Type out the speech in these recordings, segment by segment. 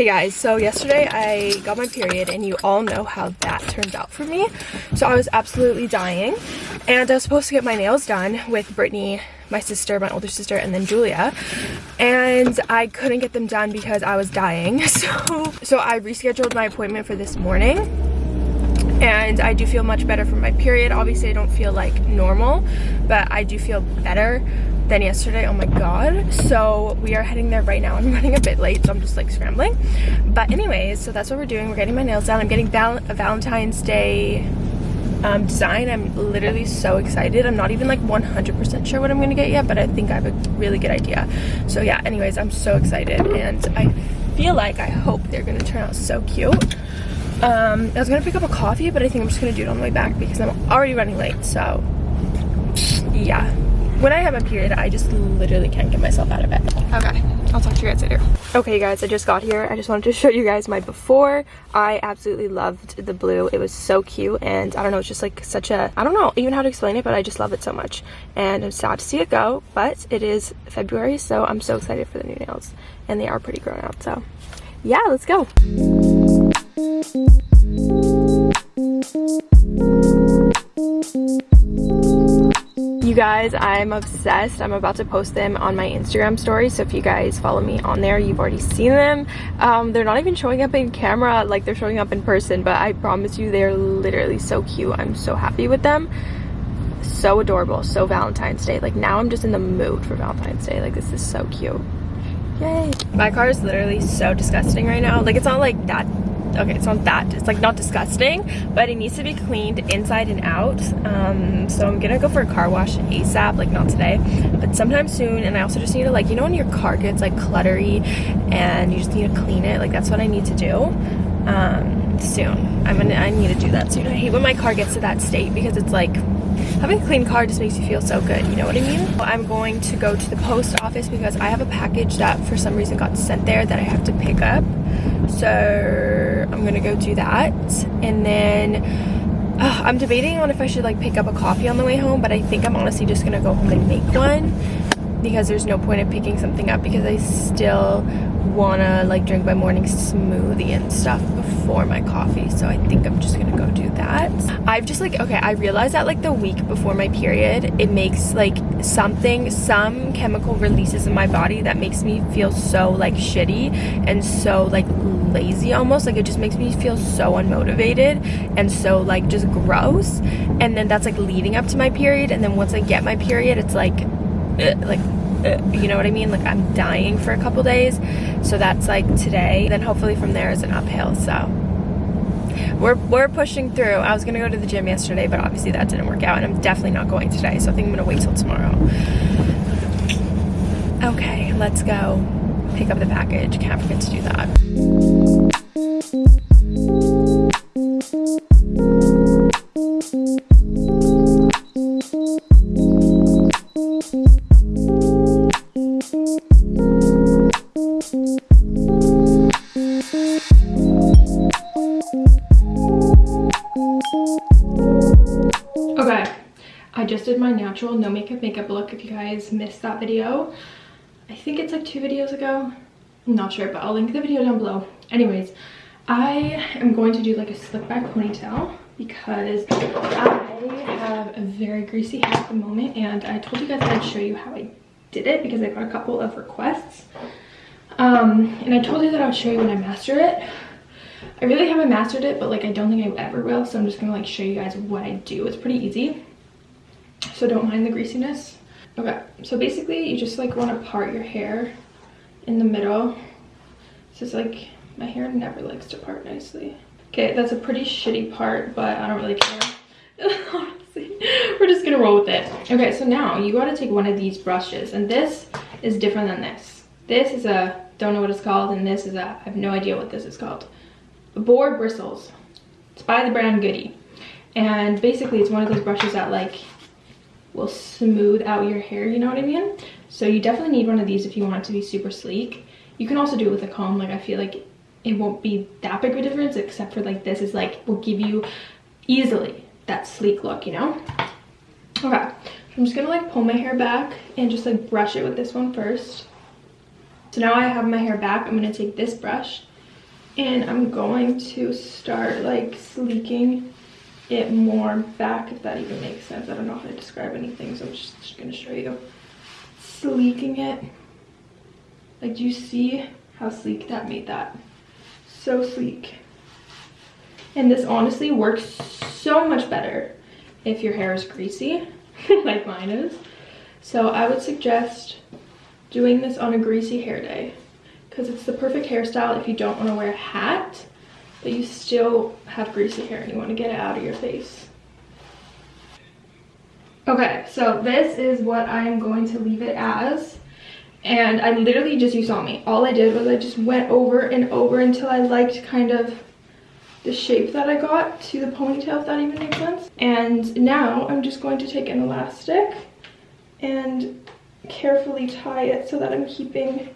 Hey guys, so yesterday I got my period and you all know how that turned out for me. So I was absolutely dying and I was supposed to get my nails done with Brittany, my sister, my older sister, and then Julia. And I couldn't get them done because I was dying. So, so I rescheduled my appointment for this morning and I do feel much better from my period. Obviously I don't feel like normal, but I do feel better than yesterday. Oh my god. So we are heading there right now. I'm running a bit late so i'm just like scrambling. But anyways so that's what we're doing. We're getting my nails done. I'm getting val a valentine's day um, design. I'm literally so excited. I'm not even like 100 percent sure what i'm gonna get yet but i think i have a really good idea. So yeah anyways i'm so excited and i feel like i hope they're gonna turn out so cute um, i was gonna pick up a coffee but i think i'm just gonna do it on the way back because i'm already running late so yeah when I have my period, I just literally can't get myself out of bed. Okay, I'll talk to you guys later. Okay guys, I just got here. I just wanted to show you guys my before. I absolutely loved the blue. It was so cute and I don't know, it's just like such a, I don't know even how to explain it, but I just love it so much. And I'm sad to see it go, but it is February, so I'm so excited for the new nails. And they are pretty grown out, so yeah, let's go you guys i'm obsessed. I'm about to post them on my instagram story so if you guys follow me on there you've already seen them. Um, they're not even showing up in camera like they're showing up in person but i promise you they're literally so cute. I'm so happy with them. So adorable so valentine's day. Like now i'm just in the mood for valentine's day. Like this is so cute. Yay. My car is literally so disgusting right now. Like it's not like that okay it's not that. It's like not disgusting but it needs to be cleaned inside and out. Um, so i'm gonna go for a car wash asap like not today but sometime soon. And i also just need to like you know when your car gets like cluttery and you just need to clean it? Like that's what i need to do um, soon. I'm gonna i need to do that soon. I hate when my car gets to that state because it's like having a clean car just makes you feel so good you know what i mean? I'm going to go to the post office because i have a package that for some reason got sent there that i have to pick up. So i'm gonna go do that. And then uh, i'm debating on if i should like pick up a coffee on the way home but i think i'm honestly just gonna go home and make one because there's no point in picking something up because i still wanna like drink my morning smoothie and stuff before my coffee. So i think i'm just gonna go do that. I've just like okay i realized that like the week before my period it makes like something some chemical releases in my body that makes me feel so like shitty and so like lazy almost. Like it just makes me feel so unmotivated and so like just gross. And then that's like leading up to my period. And then once i get my period it's like uh, like uh, you know what I mean? Like I'm dying for a couple days. So that's like today. Then hopefully from there is an uphill. So we're, we're pushing through. I was gonna go to the gym yesterday, but obviously that didn't work out and I'm definitely not going today. So I think I'm gonna wait till tomorrow. Okay, let's go pick up the package. Can't forget to do that. Natural no makeup makeup look if you guys missed that video. I think it's like two videos ago. I'm not sure but i'll link the video down below. Anyways i am going to do like a slick back ponytail because i have a very greasy hair at the moment and i told you guys i'd show you how i did it because i got a couple of requests. Um and i told you that i would show you when i master it. I really haven't mastered it, but like I don't think I ever will. So I'm just gonna like show you guys what I do. It's pretty easy so don't mind the greasiness. Okay so basically you just like want to part your hair in the middle. This is like my hair never likes to part nicely. Okay that's a pretty shitty part but i don't really care. Honestly we're just gonna roll with it. Okay so now you got to take one of these brushes and this is different than this. This is a don't know what it's called and this is a i have no idea what this is called. Boar bristles. It's by the brand goody and basically it's one of those brushes that like will smooth out your hair, you know what I mean? So you definitely need one of these if you want it to be super sleek. You can also do it with a comb, like I feel like it won't be that big of a difference except for like this is like, will give you easily that sleek look, you know? Okay, I'm just gonna like pull my hair back and just like brush it with this one first. So now I have my hair back, I'm gonna take this brush and I'm going to start like sleeking it more back if that even makes sense. I don't know how to describe anything so I'm just, just gonna show you. Sleeking it. Like do you see how sleek that made that? So sleek. And this honestly works so much better if your hair is greasy like mine is. So I would suggest doing this on a greasy hair day because it's the perfect hairstyle if you don't want to wear a hat but you still have greasy hair and you want to get it out of your face. Okay, so this is what I'm going to leave it as. And I literally just, you saw me, all I did was I just went over and over until I liked kind of the shape that I got to the ponytail, if that even makes sense. And now I'm just going to take an elastic and carefully tie it so that I'm keeping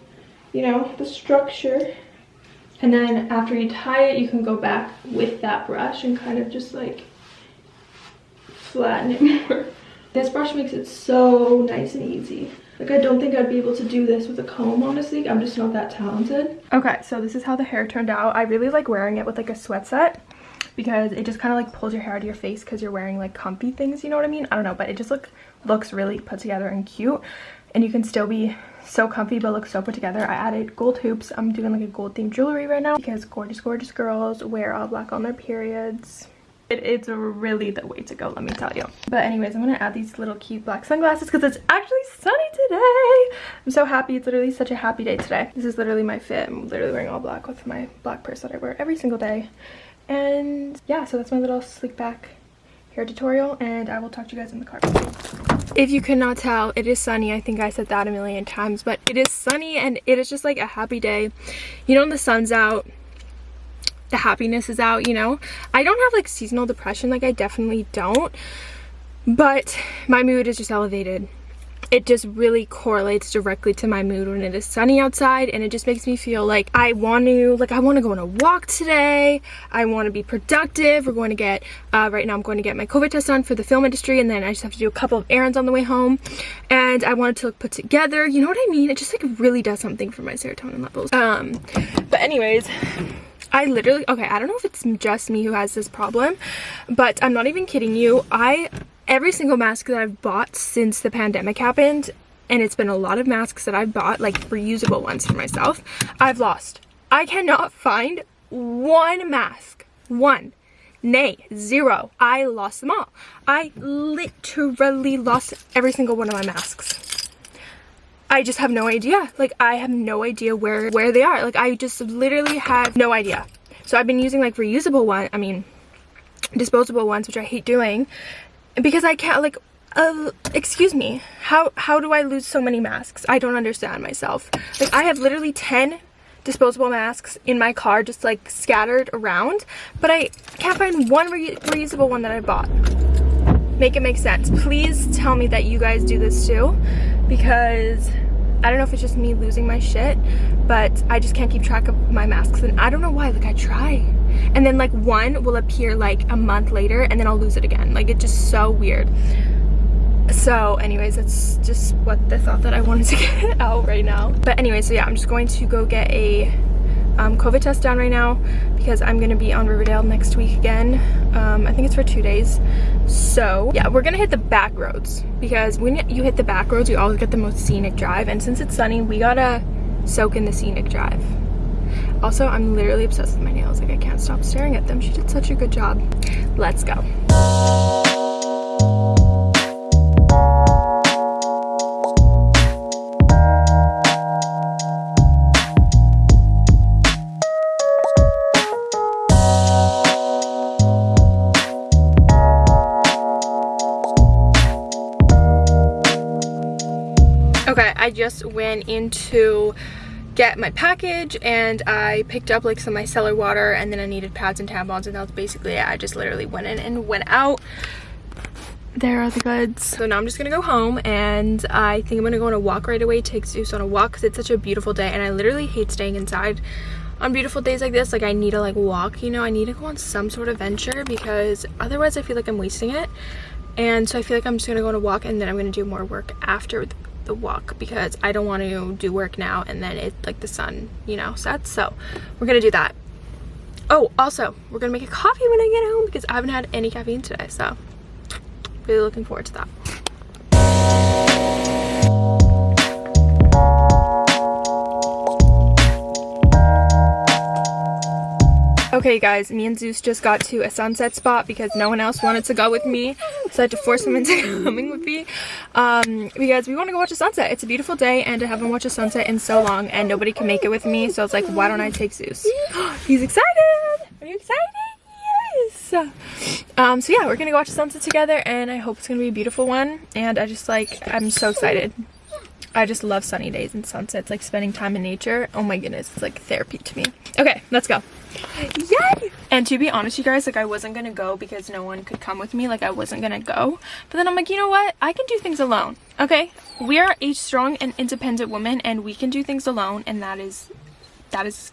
you know, the structure. And then after you tie it, you can go back with that brush and kind of just like flatten it more. This brush makes it so nice and easy. Like I don't think I'd be able to do this with a comb, honestly. I'm just not that talented. Okay, so this is how the hair turned out. I really like wearing it with like a sweat set because it just kind of like pulls your hair out of your face because you're wearing like comfy things, you know what I mean? I don't know, but it just look looks really put together and cute and you can still be so comfy but look so put together. I added gold hoops. I'm doing like a gold themed jewelry right now because gorgeous, gorgeous girls wear all black on their periods. It, it's really the way to go, let me tell you. But anyways, I'm going to add these little cute black sunglasses because it's actually sunny today. I'm so happy. It's literally such a happy day today. This is literally my fit. I'm literally wearing all black with my black purse that I wear every single day. And yeah, so that's my little sleek back hair tutorial and I will talk to you guys in the car. If you could not tell, it is sunny. I think I said that a million times, but it is sunny and it is just like a happy day. You know, when the sun's out, the happiness is out, you know? I don't have like seasonal depression, like I definitely don't, but my mood is just elevated it just really correlates directly to my mood when it is sunny outside and it just makes me feel like I want to like I want to go on a walk today. I want to be productive. We're going to get uh, right now I'm going to get my COVID test done for the film industry and then I just have to do a couple of errands on the way home. And I wanted to look put together you know what I mean? It just like really does something for my serotonin levels. Um but anyways I literally okay I don't know if it's just me who has this problem but I'm not even kidding you. I every single mask that I've bought since the pandemic happened, and it's been a lot of masks that I've bought, like reusable ones for myself, I've lost. I cannot find one mask. One. Nay, zero. I lost them all. I literally lost every single one of my masks. I just have no idea. Like, I have no idea where, where they are. Like, I just literally have no idea. So I've been using like reusable one, I mean, disposable ones, which I hate doing because I can't like uh, excuse me. How how do I lose so many masks? I don't understand myself. Like I have literally 10 disposable masks in my car just like scattered around but I can't find one re reusable one that I bought. Make it make sense. Please tell me that you guys do this too because I don't know if it's just me losing my shit but I just can't keep track of my masks and I don't know why like I try. And then like one will appear like a month later and then I'll lose it again. Like it's just so weird. So anyways that's just what the thought that I wanted to get out right now. But anyway so yeah I'm just going to go get a um, COVID test down right now because I'm gonna be on Riverdale next week again um, I think it's for two days so yeah we're gonna hit the back roads because when you hit the back roads you always get the most scenic drive and since it's sunny we gotta soak in the scenic drive also, I'm literally obsessed with my nails. Like, I can't stop staring at them. She did such a good job. Let's go. Just went into get my package and I picked up like some micellar water and then I needed pads and tampons and that was basically it. I just literally went in and went out. There are the goods. So now I'm just gonna go home and I think I'm gonna go on a walk right away, take Zeus on a walk because it's such a beautiful day and I literally hate staying inside on beautiful days like this. Like I need to like walk, you know, I need to go on some sort of venture because otherwise I feel like I'm wasting it. And so I feel like I'm just gonna go on a walk and then I'm gonna do more work after the walk because I don't want to do work now and then it like the sun you know sets so we're gonna do that Oh, also, we're gonna make a coffee when I get home because I haven't had any caffeine today, so really looking forward to that. Okay guys, me and Zeus just got to a sunset spot because no one else wanted to go with me. So I had to force him into coming with me um, because we want to go watch a sunset. It's a beautiful day and I haven't watched a sunset in so long and nobody can make it with me. So I was like, why don't I take Zeus? He's excited! Are you excited? Yes! Um, so yeah, we're gonna go watch a sunset together and I hope it's gonna be a beautiful one. And I just like, I'm so excited. I just love sunny days and sunsets, like spending time in nature. Oh my goodness, it's like therapy to me. Okay, let's go. Yay! And to be honest, you guys, like I wasn't gonna go because no one could come with me. Like I wasn't gonna go. But then I'm like, you know what? I can do things alone. Okay? We are a strong and independent woman and we can do things alone and that is that is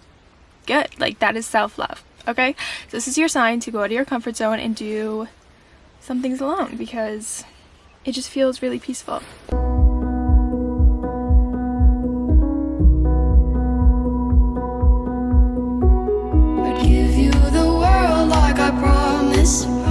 good. Like that is self-love. Okay? So this is your sign to go out of your comfort zone and do some things alone because it just feels really peaceful. Give